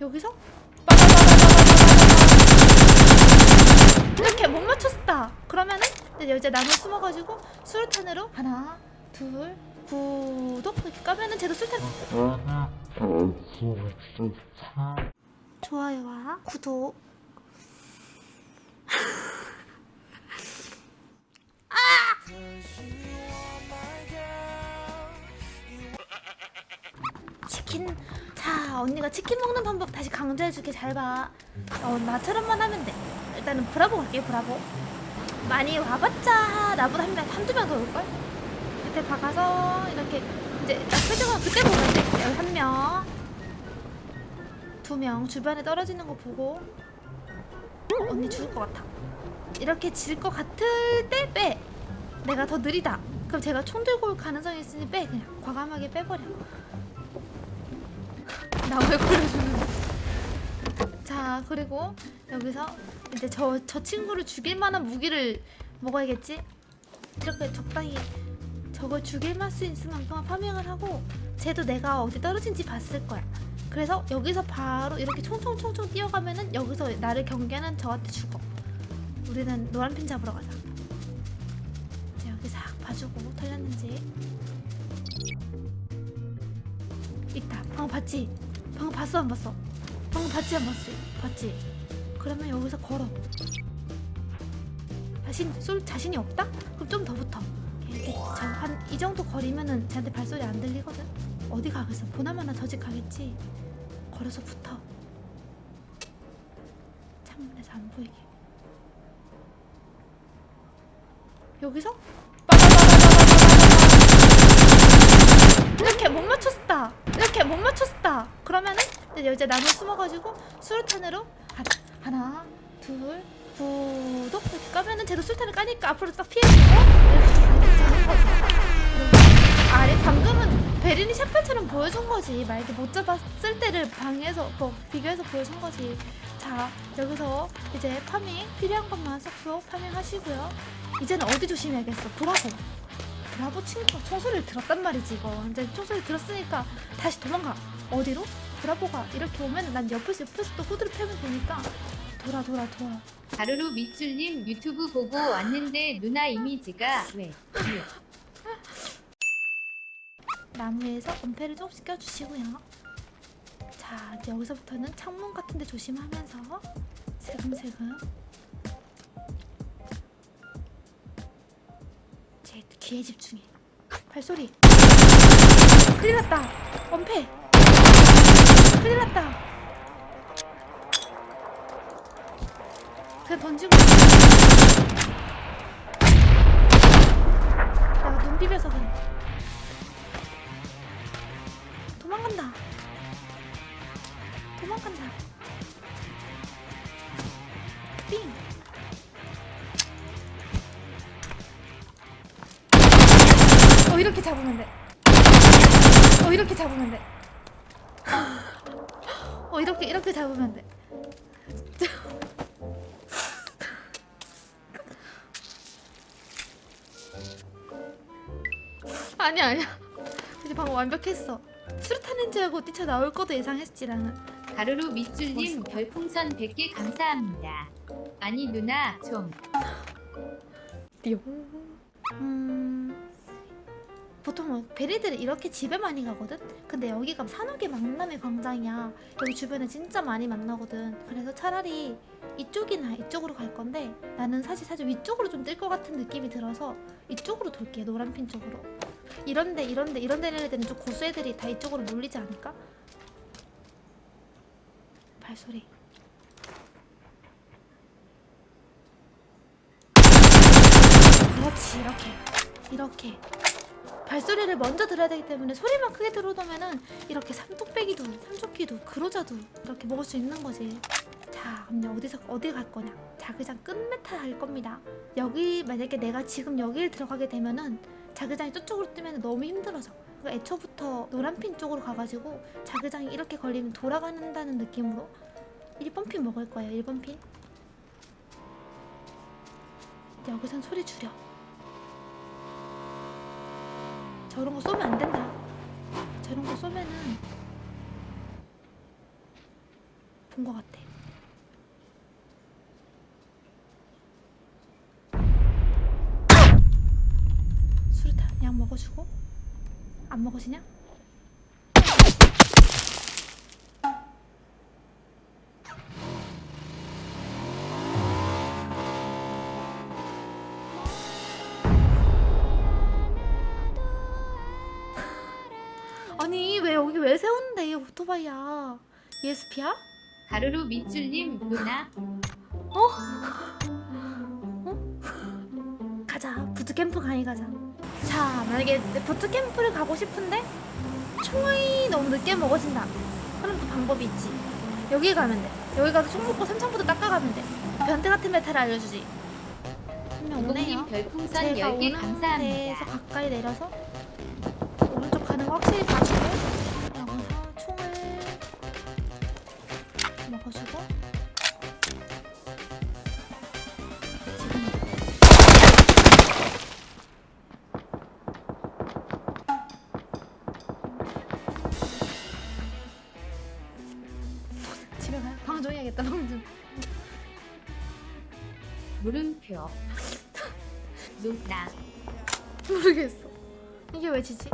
여기서? 이렇게 못 맞췄다 그러면은 이제 나무 숨어가지고 수류탄으로 하나 둘 구독 이렇게 까면은 제가 수류탄 좋아요와 구독 아! 치킨 자 언니가 치킨 먹는 방법 다시 강조해줄게. 잘봐. 어, 나처럼만 하면 돼. 일단은 브라보 갈게요 브라보. 많이 와봤자 나보다 한 명, 한두 명 더 올걸? 그때 박아서 이렇게 이제 딱 표정은 그때 보면 돼. 한명 두 명 주변에 떨어지는 거 보고. 어, 언니 죽을 것 같아. 이렇게 질 것 같을 때 빼. 내가 더 느리다. 그럼 제가 총 들고 올 가능성이 있으니 빼. 그냥 과감하게 빼버려 나왜 걸려주는 자 그리고 여기서 이제 저, 저 친구를 죽일 만한 무기를 먹어야겠지? 이렇게 적당히 저걸 죽일 만수 있을 만큼 파밍을 하고 쟤도 내가 어디 떨어진지 봤을 거야. 그래서 여기서 바로 이렇게 총총총총 뛰어가면은 여기서 나를 경계하는 저한테 죽어. 우리는 노란핀 잡으러 가자. 여기 싹 봐주고 털렸는지. 있다. 방금 봤지? 방금 봤어 안 봤어? 방금 봤지 안 봤지? 봤지? 그러면 여기서 걸어. 자신 쏠 자신이 없다? 그럼 좀 더 붙어. 이 한이 정도 거리면은 쟤한테 발소리 안 들리거든. 어디 가겠어? 보나마나 저지 가겠지? 걸어서 붙어. 창문에서 안 보이게. 여기서? 이렇게 못 맞췄다. 이렇게 못 맞췄다. 그러면은 이제 나무 숨어가지고 수류탄으로 하나, 둘 구독 이렇게 까면은 쟤도 수류탄을 까니까 앞으로 딱 피해주고 아니 방금은 베린이 샤펠처럼 보여준 거지. 만약에 못 잡았을 때를 방에서 뭐 비교해서 보여준 거지. 자 여기서 이제 farming 필요한 것만 쏙쏙 farming하시고요. 이제는 어디 조심해야겠어? 브라보 브라보 친구가 총소리를 들었단 말이지 이거 이제 총소리 들었으니까 다시 도망가 어디로? 브라보가 이렇게 오면 난 옆에서 옆에서 또 후드려 패면 되니까 돌아 돌아 돌아 가루루 밑줄님 유튜브 보고 왔는데 누나 이미지가 왜? 왜? 나무에서 은폐를 조금씩 껴주시고요 자 여기서부터는 창문 같은 데 조심하면서 세금세금 제 귀에 집중해. 발소리. 큰일 났다. 원패. 큰일 났다. 그냥 던지고 이렇게 잡으면 돼. 어, 이렇게 잡으면 돼. 어, 이렇게, 이렇게 잡으면 돼. 아니야, 아니야. 이제 방금 완벽했어. 수류탄인 줄 알고 뛰쳐나올 것도 예상했지, 나는. 가루루 밑줄님. 별풍선 100개 감사합니다. 아니 누나 좀 띠용. 음... 보통 베리들은 이렇게 집에 많이 가거든? 근데 여기가 산옥의 망나미 광장이야. 여기 주변에 진짜 많이 만나거든. 그래서 차라리 이쪽이나 이쪽으로 갈 건데 나는 사실 사실 위쪽으로 좀 뜰 것 같은 느낌이 들어서 이쪽으로 돌게 노란핀 쪽으로. 이런데 이런데 이런 데 애들은 좀 고수 애들이 다 이쪽으로 몰리지 않을까? 발소리. 그렇지 이렇게 이렇게 발소리를 먼저 들어야 되기 때문에 소리만 크게 들어오면은 이렇게 삼뚝배기도 삼조끼도 그로자도 이렇게 먹을 수 있는 거지. 자 그럼 어디서 어디 갈 거냐? 자그장 끝메탈 할 겁니다. 여기 만약에 내가 지금 여기를 들어가게 되면은 자그장이 저쪽으로 뜨면 너무 힘들어져 그러니까 애초부터 노란핀 쪽으로 가가지고 자그장이 이렇게 걸리면 돌아간다는 느낌으로 1번 핀 먹을 거예요 1번 핀. 여기선 소리 줄여 저런 거 쏘면 안 된다. 저런 거 쏘면은 본 것 같아. 수류탄 약 먹어주고 안 먹어지냐? 아니 왜 여기 왜이 오토바이야? ESP야? 가루로 밑줄님 누나. 가자 부트캠프 가니 가자. 자 만약에 부트캠프를 가고 싶은데 총이 너무 늦게 먹어진다. 그럼 또 방법이 있지. 여기 가면 돼. 여기 가서 총 먹고 삼천부터 닦아가면 돼. 변태 같은 메타를 알려주지. 한명 오네요. 제가 10개 오는 데에서. 가까이 내려서 확실히 봐주고 여기서 총을 지금 집에 가요? 방종해야겠다 방종 물음표. 누나. 모르겠어. 이게 왜 지지?